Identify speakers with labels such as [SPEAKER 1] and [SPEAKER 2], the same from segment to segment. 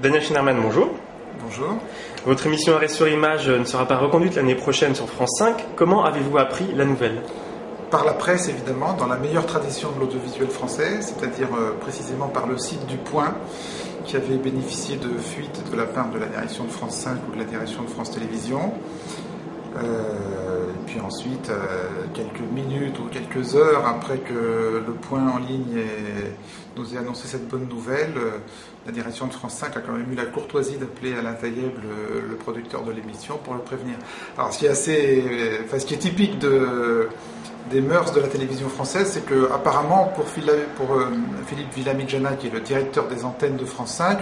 [SPEAKER 1] Daniel Schneiderman, bonjour.
[SPEAKER 2] Bonjour.
[SPEAKER 1] Votre émission Arrêt sur Image ne sera pas reconduite l'année prochaine sur France 5. Comment avez-vous appris la nouvelle?
[SPEAKER 2] Par la presse, évidemment, dans la meilleure tradition de l'audiovisuel français, c'est-à-dire euh, précisément par le site du Point, qui avait bénéficié de fuites de la part de la direction de France 5 ou de la direction de France Télévisions. Euh, puis ensuite, euh, quelques minutes ou quelques heures après que le point en ligne nous ait annoncé cette bonne nouvelle, euh, la direction de France 5 a quand même eu la courtoisie d'appeler Alain Taïeb, le, producteur de l'émission, pour le prévenir. Alors, ce qui est assez, enfin, ce qui est typique de, des mœurs de la télévision française, c'est que apparemment pour, Philippe Villamidjana, qui est le directeur des antennes de France 5,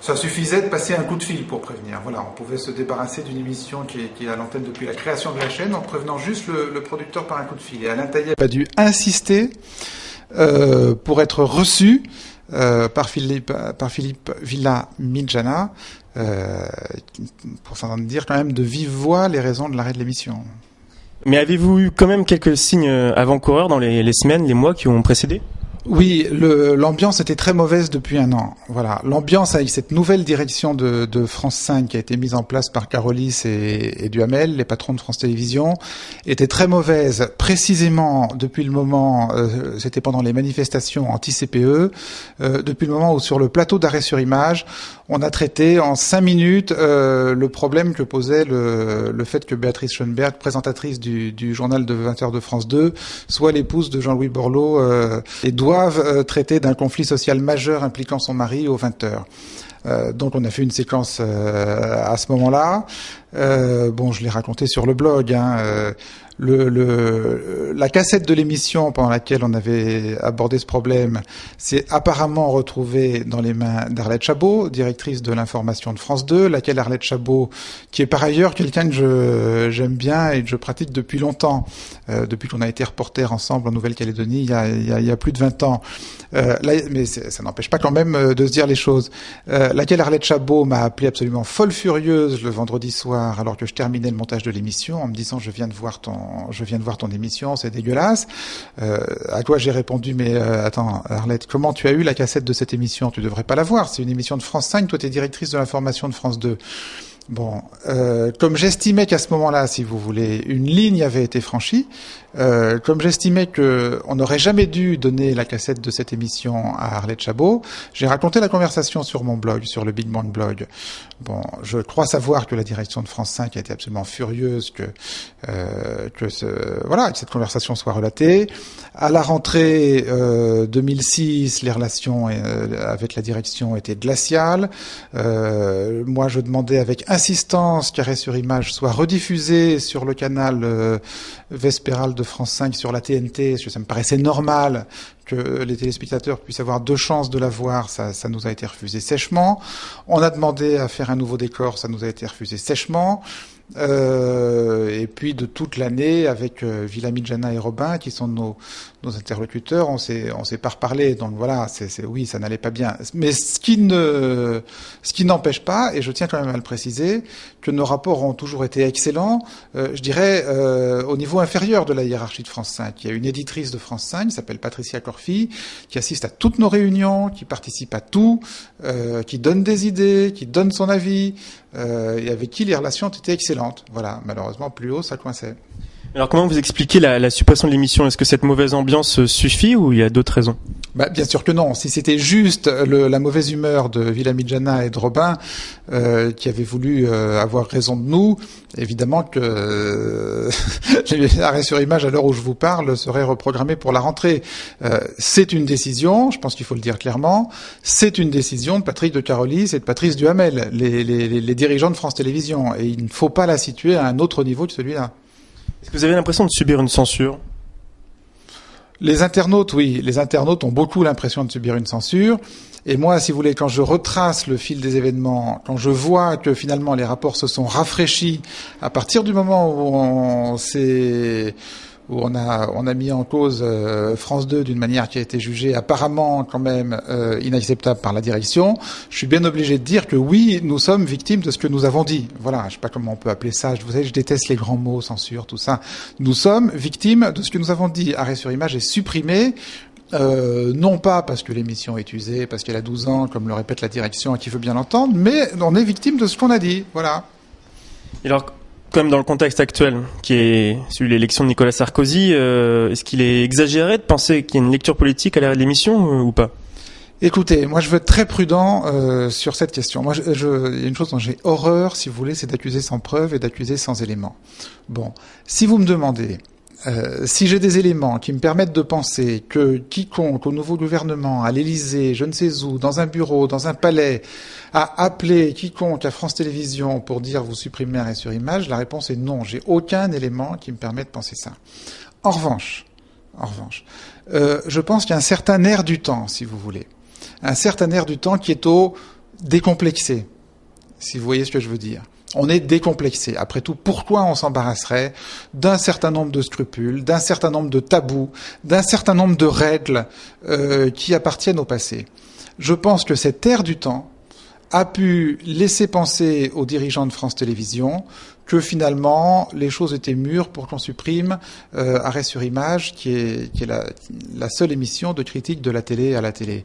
[SPEAKER 2] ça suffisait de passer un coup de fil pour prévenir. Voilà, on pouvait se débarrasser d'une émission qui est, à l'antenne depuis la création de la chaîne en prévenant juste le, producteur par un coup de fil. Et Alain Taïeb a dû insister euh, pour être reçu euh, par Philippe, par Philippe Villa Midjana, euh, pour s'en dire quand même de vive voix les raisons de l'arrêt de l'émission.
[SPEAKER 1] Mais avez-vous eu quand même quelques signes avant-coureurs dans les semaines, les mois qui ont précédé?
[SPEAKER 2] Oui, l'ambiance était très mauvaise depuis un an. Voilà, l'ambiance avec cette nouvelle direction de, France 5 qui a été mise en place par Carolis et, et, Duhamel, les patrons de France Télévisions, était très mauvaise. Précisément depuis le moment, euh, c'était pendant les manifestations anti-CPE, euh, depuis le moment où sur le plateau d'arrêt sur image, on a traité en cinq minutes euh, le problème que posait le, fait que Béatrice Schoenberg, présentatrice du, journal de 20h de France 2, soit l'épouse de Jean-Louis Borloo euh, et doivent euh, traiter d'un conflit social majeur impliquant son mari aux 20h. Euh, donc on a fait une séquence euh, à ce moment-là. Bon, je l'ai raconté sur le blog. Hein, le, le, la cassette de l'émission pendant laquelle on avait abordé ce problème s'est apparemment retrouvée dans les mains d'Arlette Chabot, directrice de l'information de France 2, laquelle Arlette Chabot, qui est par ailleurs quelqu'un que j'aime bien et que je pratique depuis longtemps, euh, depuis qu'on a été reporter ensemble en Nouvelle-Calédonie il, il, il, y a plus de 20 ans. Euh, là, mais ça n'empêche pas quand même euh, de se dire les choses. Euh, laquelle Arlette Chabot m'a appelé absolument folle furieuse le vendredi soir alors que je terminais le montage de l'émission en me disant je viens de voir ton je viens de voir ton émission, c'est dégueulasse. Euh, à quoi j'ai répondu, mais euh, attends, Arlette, comment tu as eu la cassette de cette émission? Tu devrais pas la voir. C'est une émission de France 5. Toi, tu es directrice de l'information de France 2. Bon, euh, comme j'estimais qu'à ce moment-là, si vous voulez, une ligne avait été franchie, euh, comme j'estimais que on n'aurait jamais dû donner la cassette de cette émission à Arlette Chabot, j'ai raconté la conversation sur mon blog, sur le Big Bang Blog. Bon, je crois savoir que la direction de France 5 a été absolument furieuse que euh, que ce, voilà que cette conversation soit relatée. À la rentrée 2006, les relations avec la direction étaient glaciales. moi, je demandais avec insistance qu'Arrêt sur Image soit rediffusé sur le canal euh, Vespéral de France 5 sur la TNT, parce que ça me paraissait normal que les téléspectateurs puissent avoir deux chances de la voir, ça, ça nous a été refusé sèchement. On a demandé à faire un nouveau décor, ça nous a été refusé sèchement. Euh, et puis de toute l'année avec euh, Villamidjana et Robin qui sont nos, nos interlocuteurs, on s'est on s'est pas reparlé. Donc voilà, c'est oui, ça n'allait pas bien. Mais ce qui ne ce qui n'empêche pas, et je tiens quand même à le préciser, que nos rapports ont toujours été excellents. Euh, je dirais euh, au niveau inférieur de la hiérarchie de France 5. Il y a une éditrice de France 5 qui s'appelle Patricia Corfi, qui assiste à toutes nos réunions, qui participe à tout, euh, qui donne des idées, qui donne son avis, euh, et avec qui les relations étaient excellentes. Voilà, malheureusement plus haut ça coinçait.
[SPEAKER 1] Alors comment vous expliquez la, la suppression de l'émission? Est-ce que cette mauvaise ambiance suffit ou il y a d'autres raisons?
[SPEAKER 2] Bah, Bien sûr que non. Si c'était juste le, la mauvaise humeur de Villamidjana et de Robin euh, qui avaient voulu euh, avoir raison de nous, évidemment que euh, l'arrêt sur image à l'heure où je vous parle serait reprogrammé pour la rentrée. Euh, c'est une décision, je pense qu'il faut le dire clairement, c'est une décision de Patrick de Carolis et de Patrice Duhamel, les, les, les dirigeants de France Télévisions, et il ne faut pas la situer à un autre niveau que celui-là.
[SPEAKER 1] Est-ce que vous avez l'impression de subir une censure?
[SPEAKER 2] Les internautes, oui. Les internautes ont beaucoup l'impression de subir une censure. Et moi, si vous voulez, quand je retrace le fil des événements, quand je vois que finalement les rapports se sont rafraîchis à partir du moment où on s'est où on a on a mis en cause euh, France 2 d'une manière qui a été jugée apparemment quand même euh, inacceptable par la direction, je suis bien obligé de dire que oui, nous sommes victimes de ce que nous avons dit. Voilà, je sais pas comment on peut appeler ça. Vous savez, je déteste les grands mots, censure, tout ça. Nous sommes victimes de ce que nous avons dit. Arrêt sur image est supprimé Euh, non pas parce que l'émission est usée, parce qu'elle a 12 ans, comme le répète la direction et qui veut bien l'entendre, mais on est victime de ce qu'on a dit. Voilà.
[SPEAKER 1] alors, comme dans le contexte actuel, qui est celui de l'élection de Nicolas Sarkozy, euh, est-ce qu'il est exagéré de penser qu'il y a une lecture politique à l'arrêt de l'émission euh, ou pas?
[SPEAKER 2] Écoutez, moi je veux être très prudent euh, sur cette question. Moi, je, je, il y a une chose dont j'ai horreur, si vous voulez, c'est d'accuser sans preuve et d'accuser sans éléments. Bon, si vous me demandez euh, si j'ai des éléments qui me permettent de penser que quiconque au nouveau gouvernement, à l'Élysée, je ne sais où, dans un bureau, dans un palais, a appelé quiconque à France Télévisions pour dire vous supprimez arrêt sur image, la réponse est non. J'ai aucun élément qui me permet de penser ça. En revanche, en revanche, euh, je pense qu'il y a un certain air du temps, si vous voulez, un certain air du temps qui est au décomplexé, si vous voyez ce que je veux dire. On est décomplexé. Après tout, pourquoi on s'embarrasserait d'un certain nombre de scrupules, d'un certain nombre de tabous, d'un certain nombre de règles euh, qui appartiennent au passé? Je pense que cette ère du temps a pu laisser penser aux dirigeants de France Télévisions que finalement les choses étaient mûres pour qu'on supprime euh, Arrêt sur image, qui est, la, la, seule émission de critique de la télé à la télé.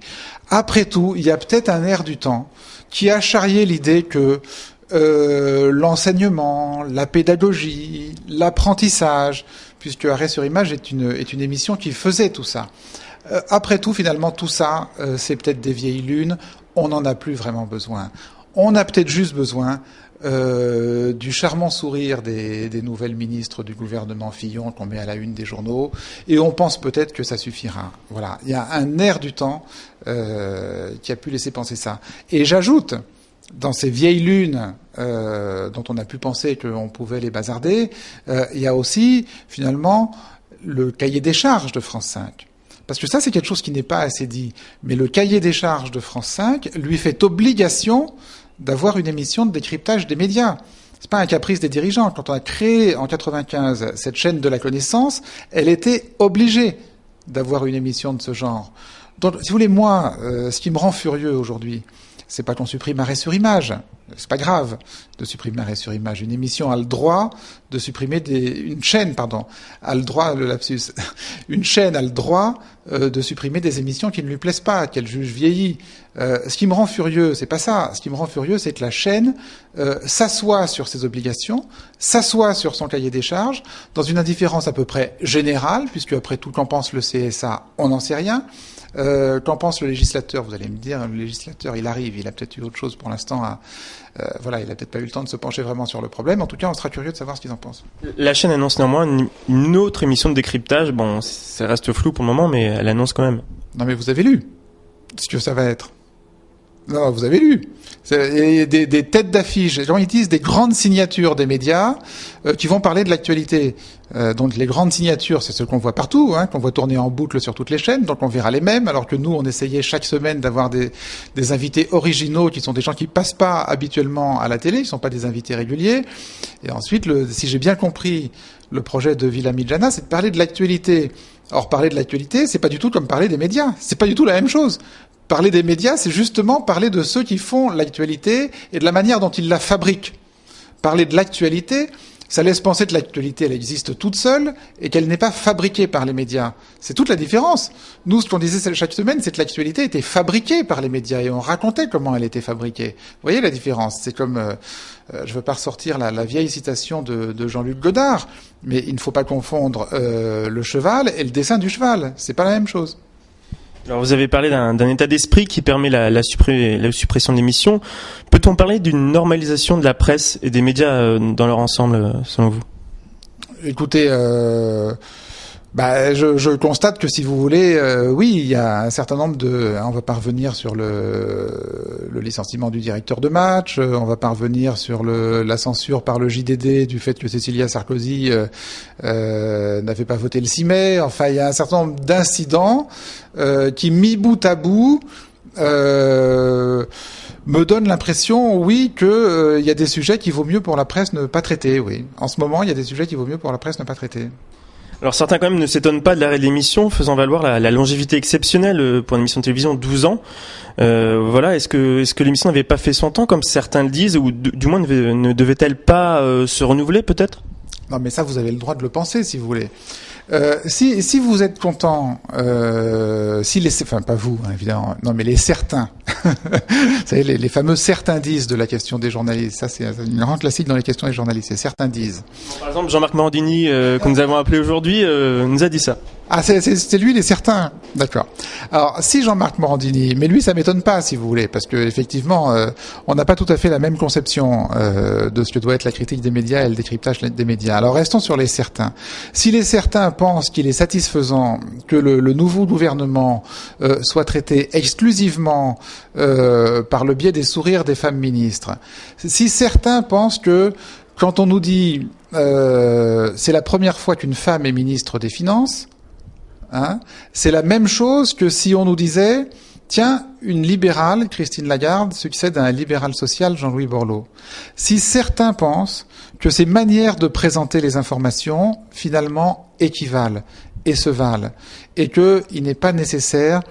[SPEAKER 2] Après tout, il y a peut-être un air du temps qui a charrié l'idée que euh, l'enseignement, la pédagogie, l'apprentissage, puisque Arrêt sur image est une, est une émission qui faisait tout ça. Euh, après tout, finalement, tout ça, euh, c'est peut-être des vieilles lunes, on n'en a plus vraiment besoin. On a peut-être juste besoin euh, du charmant sourire des, des, nouvelles ministres du gouvernement Fillon qu'on met à la une des journaux, et on pense peut-être que ça suffira. Voilà, il y a un air du temps euh, qui a pu laisser penser ça. Et j'ajoute, dans ces vieilles lunes euh, dont on a pu penser qu'on pouvait les bazarder, euh, il y a aussi finalement le cahier des charges de France 5. Parce que ça, c'est quelque chose qui n'est pas assez dit. Mais le cahier des charges de France 5 lui fait obligation d'avoir une émission de décryptage des médias. C'est pas un caprice des dirigeants. Quand on a créé en 95 cette chaîne de la connaissance, elle était obligée d'avoir une émission de ce genre. Donc, si vous voulez, moi, euh, ce qui me rend furieux aujourd'hui, c'est pas qu'on supprime arrêt sur image. C'est pas grave de supprimer arrêt sur image. Une émission a le droit de supprimer des, une chaîne, pardon, a le droit, le lapsus, une chaîne a le droit euh, de supprimer des émissions qui ne lui plaisent pas, qu'elle juge vieillies. Euh, ce qui me rend furieux, c'est pas ça. Ce qui me rend furieux, c'est que la chaîne euh, s'assoit sur ses obligations, s'assoit sur son cahier des charges, dans une indifférence à peu près générale, puisque après tout, qu'en pense le CSA, on n'en sait rien. Euh, Qu'en pense le législateur? Vous allez me dire, le législateur, il arrive, il a peut-être eu autre chose pour l'instant à... Euh, voilà, il a peut-être pas eu le temps de se pencher vraiment sur le problème. En tout cas, on sera curieux de savoir ce qu'ils en pensent.
[SPEAKER 1] La chaîne annonce néanmoins une autre émission de décryptage. Bon, ça reste flou pour le moment, mais elle annonce quand même.
[SPEAKER 2] Non, mais vous avez lu ce que ça va être. Non, vous avez lu. Des, des, têtes d'affiche, les gens utilisent des grandes signatures des médias euh, qui vont parler de l'actualité. Euh, donc les grandes signatures, c'est ce qu'on voit partout, hein, qu'on voit tourner en boucle sur toutes les chaînes, donc on verra les mêmes, alors que nous, on essayait chaque semaine d'avoir des, des, invités originaux qui sont des gens qui passent pas habituellement à la télé, ils sont pas des invités réguliers. Et ensuite, si j'ai bien compris le projet de Villa Midjana, c'est de parler de l'actualité. Or, parler de l'actualité, c'est pas du tout comme parler des médias. C'est pas du tout la même chose. Parler des médias, c'est justement parler de ceux qui font l'actualité et de la manière dont ils la fabriquent. Parler de l'actualité, ça laisse penser que l'actualité, elle existe toute seule et qu'elle n'est pas fabriquée par les médias. C'est toute la différence. Nous, ce qu'on disait chaque semaine, c'est que l'actualité était fabriquée par les médias et on racontait comment elle était fabriquée. Vous voyez la différence? C'est comme, euh, euh, je veux pas ressortir la, vieille citation de, de Jean-Luc Godard, mais il ne faut pas confondre euh, le cheval et le dessin du cheval. C'est pas la même chose.
[SPEAKER 1] Alors vous avez parlé d'un état d'esprit qui permet la, la, la suppression d'émissions. Peut-on parler d'une normalisation de la presse et des médias euh, dans leur ensemble, euh, selon vous?
[SPEAKER 2] Écoutez, euh, bah, je, je, constate que si vous voulez, euh, oui, il y a un certain nombre de. On va parvenir sur le, le licenciement du directeur de match. Euh, on va parvenir sur le, la censure par le JDD du fait que Cécilia Sarkozy euh, euh, n'avait pas voté le 6 mai. Enfin, il y a un certain nombre d'incidents euh, qui, mis bout à bout, me donne l'impression, oui, qu'il euh, y a des sujets qu'il vaut mieux pour la presse ne pas traiter. Oui, en ce moment, il y a des sujets qu'il vaut mieux pour la presse ne pas traiter.
[SPEAKER 1] Alors certains quand même ne s'étonnent pas de l'arrêt de l'émission, faisant valoir la, la, longévité exceptionnelle euh, pour une émission de télévision, 12 ans. Euh, voilà, est-ce que est-ce que l'émission n'avait pas fait son temps comme certains le disent, ou du moins ne, ne devait-elle pas euh, se renouveler peut-être?
[SPEAKER 2] Non, mais ça vous avez le droit de le penser si vous voulez. Euh, si, si vous êtes content, euh, si les, enfin pas vous hein, évidemment, non mais les certains, vous savez les, les, fameux certains disent de la question des journalistes, ça c'est une grande classique dans les questions des journalistes, c'est certains disent.
[SPEAKER 1] Par exemple, Jean-Marc Morandini, euh, que nous avons appelé aujourd'hui, euh, nous a dit ça.
[SPEAKER 2] Ah, c'est lui les certains, d'accord. Alors, si Jean-Marc Morandini, mais lui, ça m'étonne pas, si vous voulez, parce que effectivement, euh, on n'a pas tout à fait la même conception euh, de ce que doit être la critique des médias et le décryptage des médias. Alors, restons sur les certains. Si les certains pensent qu'il est satisfaisant que le, le nouveau gouvernement euh, soit traité exclusivement euh, par le biais des sourires des femmes ministres, si certains pensent que quand on nous dit euh, c'est la première fois qu'une femme est ministre des Finances, Hein c'est la même chose que si on nous disait, tiens, une libérale, Christine Lagarde, succède à un libéral social, Jean-Louis Borloo. Si certains pensent que ces manières de présenter les informations, finalement, équivalent et se valent, et qu'il n'est pas nécessaire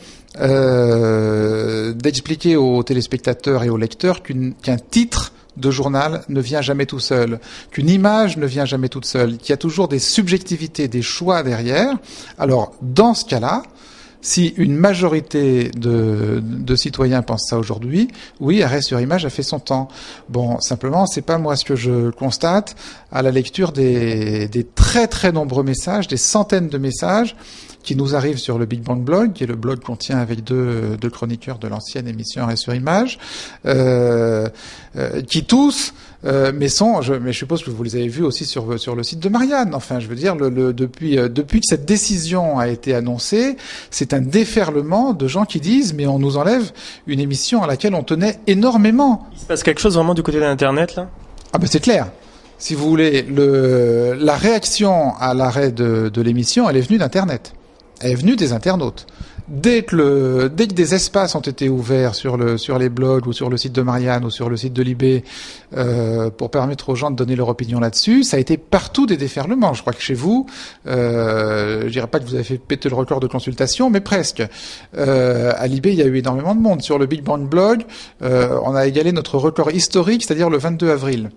[SPEAKER 2] euh, d'expliquer aux téléspectateurs et aux lecteurs qu'un titre de journal ne vient jamais tout seul, qu'une image ne vient jamais toute seule, qu'il y a toujours des subjectivités, des choix derrière. Alors, dans ce cas-là, si une majorité de, citoyens pensent ça aujourd'hui, oui, arrêt sur image a fait son temps. Bon, simplement, c'est pas moi ce que je constate à la lecture des très très nombreux messages, des centaines de messages qui nous arrivent sur le Big Bang Blog, qui est le blog qu'on tient avec deux, deux chroniqueurs de l'ancienne émission Arrêt sur Image, euh, euh, qui tous euh, mais sont, je, mais je suppose que vous les avez vus aussi sur sur le site de Marianne. Enfin, je veux dire, le, le, depuis euh, depuis que cette décision a été annoncée, c'est un déferlement de gens qui disent mais on nous enlève une émission à laquelle on tenait énormément.
[SPEAKER 1] Il se passe quelque chose vraiment du côté de l'internet là?
[SPEAKER 2] Ah ben c'est clair. Si vous voulez, le, la réaction à l'arrêt de, de l'émission, elle est venue d'internet. Elle est venue des internautes dès que, le, dès que des espaces ont été ouverts sur, le, sur les blogs ou sur le site de Marianne ou sur le site de Libé euh, pour permettre aux gens de donner leur opinion là-dessus, ça a été partout des déferlements. Je crois que chez vous, euh, je dirais pas que vous avez fait péter le record de consultation, mais presque. Euh, à Libé, il y a eu énormément de monde. Sur le Big Bang Blog, euh, on a égalé notre record historique, c'est-à-dire le 22 avril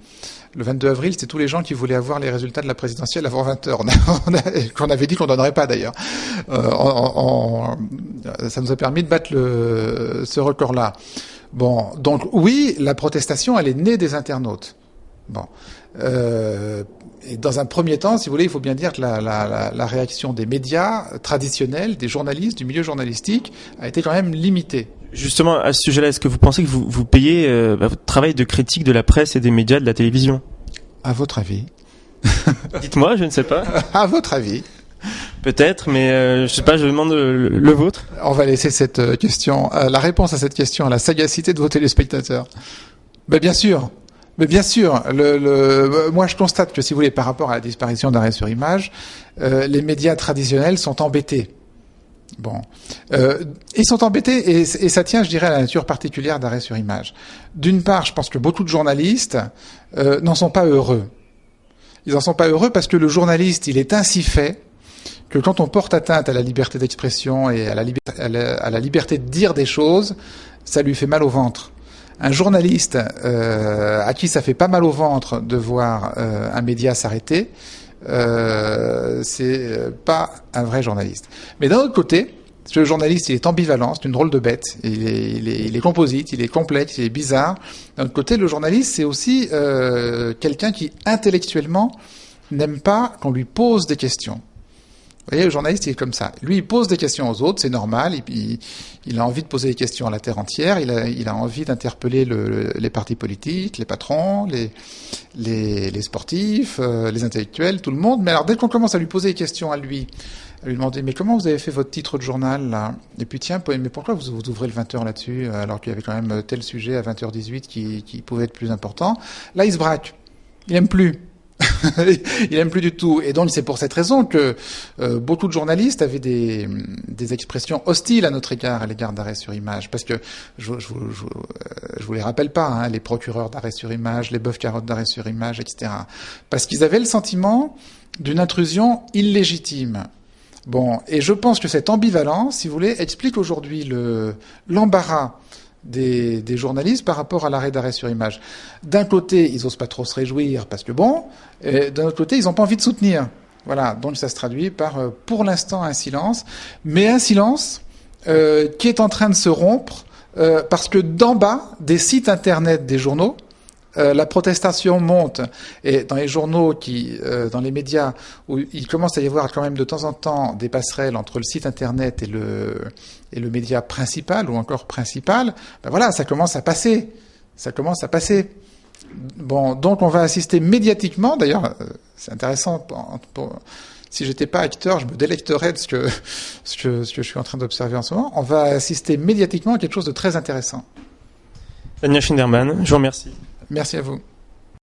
[SPEAKER 2] le 22 avril, c'était tous les gens qui voulaient avoir les résultats de la présidentielle avant 20 heures, qu'on avait dit qu'on donnerait pas d'ailleurs. Euh, ça nous a permis de battre ce record-là. Bon, donc oui, la protestation, elle est née des internautes. Bon. Euh, dans un premier temps, si vous voulez, il faut bien dire que la, réaction des médias traditionnels, des journalistes, du milieu journalistique, a été quand même limitée.
[SPEAKER 1] Justement, à ce sujet-là, est-ce que vous pensez que vous, vous payez euh, bah, votre travail de critique de la presse et des médias de la télévision?
[SPEAKER 2] À votre avis?
[SPEAKER 1] Dites-moi, je ne sais pas.
[SPEAKER 2] à votre avis?
[SPEAKER 1] Peut-être, mais euh, je sais pas, je demande le, le, vôtre.
[SPEAKER 2] On va laisser cette euh, question, euh, la réponse à cette question à la sagacité de vos téléspectateurs. Ben, bien sûr. Mais bien sûr, le, le, moi je constate que si vous voulez, par rapport à la disparition d'arrêt sur image, euh, les médias traditionnels sont embêtés. Bon, euh, ils sont embêtés et, ça tient, je dirais, à la nature particulière d'arrêt sur image. D'une part, je pense que beaucoup de journalistes euh, n'en sont pas heureux. Ils n'en sont pas heureux parce que le journaliste, il est ainsi fait que quand on porte atteinte à la liberté d'expression et à la, à, la, à la, liberté de dire des choses, ça lui fait mal au ventre. Un journaliste euh, à qui ça fait pas mal au ventre de voir euh, un média s'arrêter, euh, c'est pas un vrai journaliste. Mais d'un autre côté, ce journaliste, il est ambivalent, c'est une drôle de bête. Il est, il, est, il est, composite, il est complexe, il est bizarre. D'un autre côté, le journaliste, c'est aussi euh, quelqu'un qui intellectuellement n'aime pas qu'on lui pose des questions. Vous voyez, le journaliste, il est comme ça. Lui, il pose des questions aux autres, c'est normal. Il, il, il, a envie de poser des questions à la terre entière. Il a, il a envie d'interpeller le, les partis politiques, les patrons, les, les, les sportifs, euh, les intellectuels, tout le monde. Mais alors, dès qu'on commence à lui poser des questions à lui, à lui demander mais comment vous avez fait votre titre de journal là? Et puis tiens, mais pourquoi vous, vous ouvrez le 20h là-dessus alors qu'il y avait quand même tel sujet à 20h18 qui, qui pouvait être plus important? Là, il se braque. Il aime plus. il aime plus du tout. Et donc c'est pour cette raison que euh, beaucoup de journalistes avaient des, expressions hostiles à notre égard, à l'égard d'arrêt sur image. Parce que je, je, je, je vous les rappelle pas, hein, les procureurs d'arrêt sur image, les bœufs carottes d'arrêt sur image, etc. Parce qu'ils avaient le sentiment d'une intrusion illégitime. Bon, et je pense que cette ambivalence, si vous voulez, explique aujourd'hui le l'embarras des, journalistes par rapport à l'arrêt d'arrêt sur image. D'un côté, ils osent pas trop se réjouir parce que bon, d'un autre côté, ils n'ont pas envie de soutenir. Voilà, donc ça se traduit par, euh, pour l'instant, un silence, mais un silence euh, qui est en train de se rompre euh, parce que d'en bas, des sites internet des journaux, euh, la protestation monte et dans les journaux qui, euh, dans les médias, où il commence à y avoir quand même de temps en temps des passerelles entre le site internet et le média principal ou encore principal, ben voilà, ça commence à passer, ça commence à passer. Bon, donc on va assister médiatiquement. D'ailleurs, c'est intéressant. Pour, pour, si j'étais pas acteur, je me délecterais de ce que, ce que, ce que je suis en train d'observer en ce moment. On va assister médiatiquement à quelque chose de très intéressant.
[SPEAKER 1] Daniel Schinderman, je vous remercie.
[SPEAKER 2] Merci à vous.